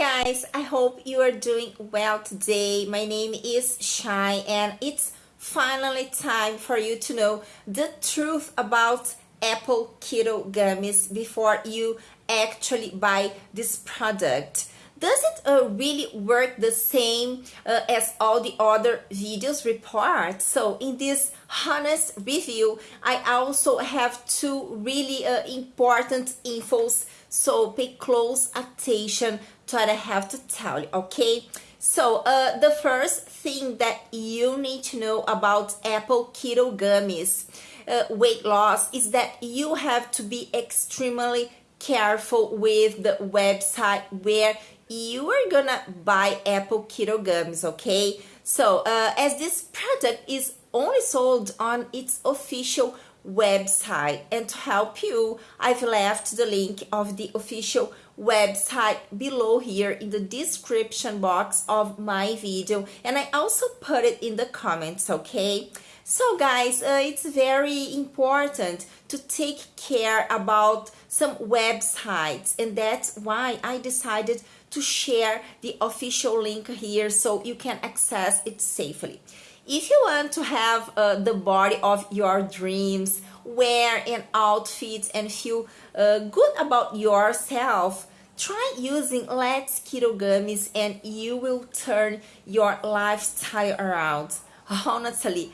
guys, I hope you are doing well today. My name is Shai and it's finally time for you to know the truth about apple keto gummies before you actually buy this product. Does it uh, really work the same uh, as all the other videos report? So in this honest review, I also have two really uh, important infos so pay close attention to what I have to tell you, okay? So uh, the first thing that you need to know about apple keto gummies uh, weight loss is that you have to be extremely careful with the website where you are gonna buy apple keto gummies okay? So uh, as this product is only sold on its official website. And to help you I've left the link of the official website below here in the description box of my video. And I also put it in the comments okay? So guys uh, it's very important to take care about some websites. And that's why I decided to share the official link here so you can access it safely if you want to have uh, the body of your dreams, wear an outfit and feel uh, good about yourself, try using Let's Keto Gummies and you will turn your lifestyle around. Honestly,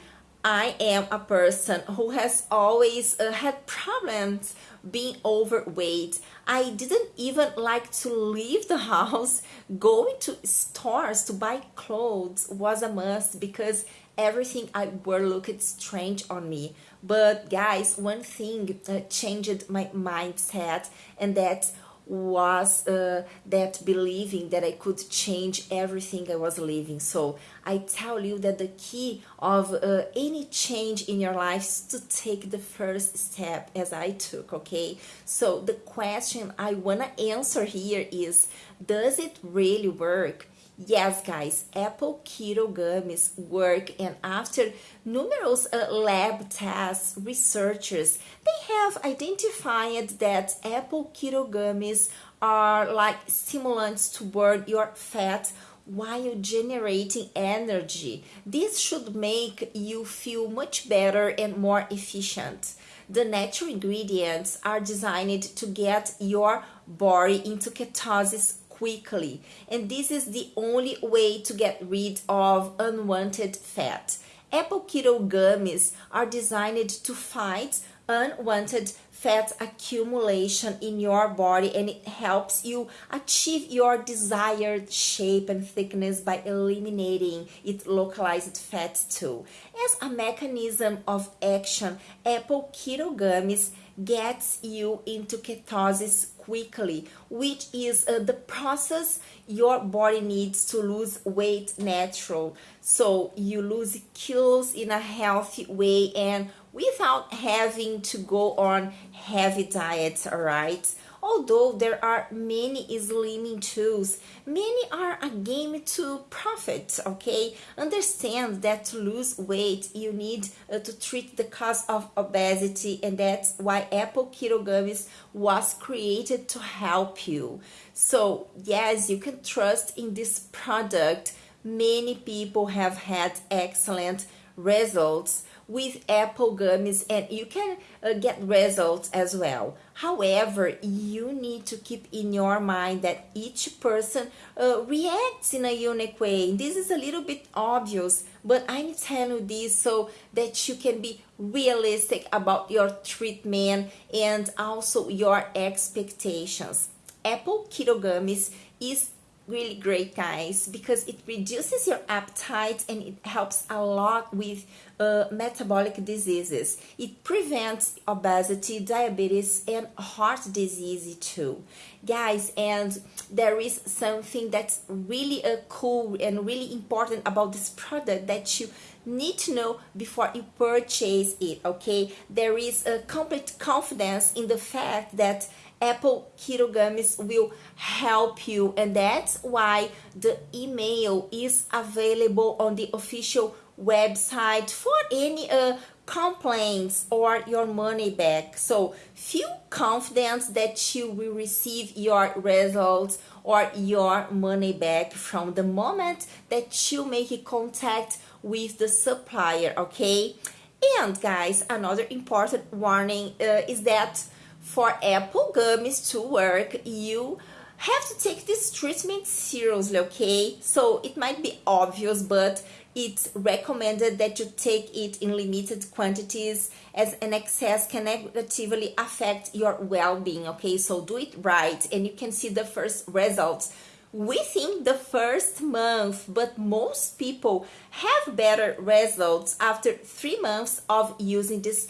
I am a person who has always uh, had problems being overweight. I didn't even like to leave the house. Going to stores to buy clothes was a must because everything I wore looked strange on me. But guys, one thing uh, changed my mindset and that was uh, that believing that I could change everything I was living. So I tell you that the key of uh, any change in your life is to take the first step as I took, okay? So the question I want to answer here is, does it really work? Yes, guys, apple keto gummies work and after numerous uh, lab tests, researchers, they have identified that apple keto gummies are like stimulants to burn your fat while generating energy. This should make you feel much better and more efficient. The natural ingredients are designed to get your body into ketosis quickly and this is the only way to get rid of unwanted fat. Apple keto gummies are designed to fight unwanted fat accumulation in your body and it helps you achieve your desired shape and thickness by eliminating its localized fat too. As a mechanism of action, apple keto gummies gets you into ketosis quickly, which is uh, the process your body needs to lose weight natural. So you lose kilos in a healthy way and without having to go on heavy diets, all right? Although there are many slimming tools, many are a game to profit, okay? Understand that to lose weight, you need uh, to treat the cause of obesity and that's why Apple Keto Gummies was created to help you. So yes, you can trust in this product. Many people have had excellent results with apple gummies and you can uh, get results as well. However you need to keep in your mind that each person uh, reacts in a unique way. This is a little bit obvious but i'm telling you this so that you can be realistic about your treatment and also your expectations. Apple keto gummies is really great guys because it reduces your appetite and it helps a lot with uh, metabolic diseases. It prevents obesity diabetes and heart disease too. Guys and there is something that's really uh, cool and really important about this product that you need to know before you purchase it okay? There is a complete confidence in the fact that Apple Keto Gummies will help you and that's why the email is available on the official website for any uh, complaints or your money back. So feel confident that you will receive your results or your money back from the moment that you make contact with the supplier, okay? And guys, another important warning uh, is that for apple gummies to work, you have to take this treatment seriously, okay? So it might be obvious, but it's recommended that you take it in limited quantities as an excess can negatively affect your well-being, okay? So do it right and you can see the first results within the first month, but most people have better results after three months of using this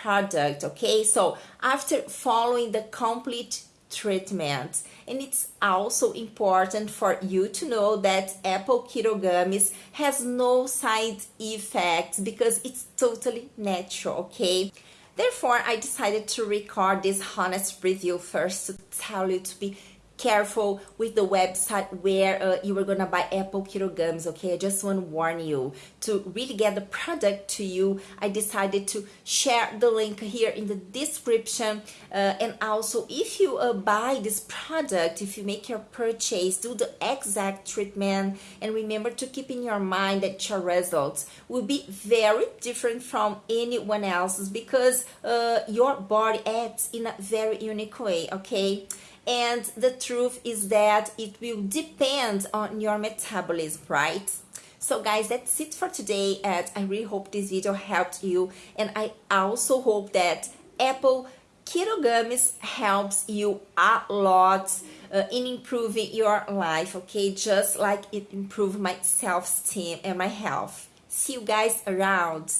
product, okay? So after following the complete treatment. And it's also important for you to know that apple keto gummies has no side effects because it's totally natural, okay? Therefore, I decided to record this honest review first to tell you to be careful with the website where uh, you are gonna buy apple keto gums okay? I just want to warn you. To really get the product to you i decided to share the link here in the description. Uh, and also if you uh, buy this product if you make your purchase do the exact treatment. And remember to keep in your mind that your results will be very different from anyone else's because uh, your body acts in a very unique way okay and the truth is that it will depend on your metabolism right? So guys that's it for today and i really hope this video helped you. And i also hope that apple keto gummies helps you a lot uh, in improving your life okay? Just like it improved my self-esteem and my health. See you guys around.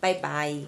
Bye bye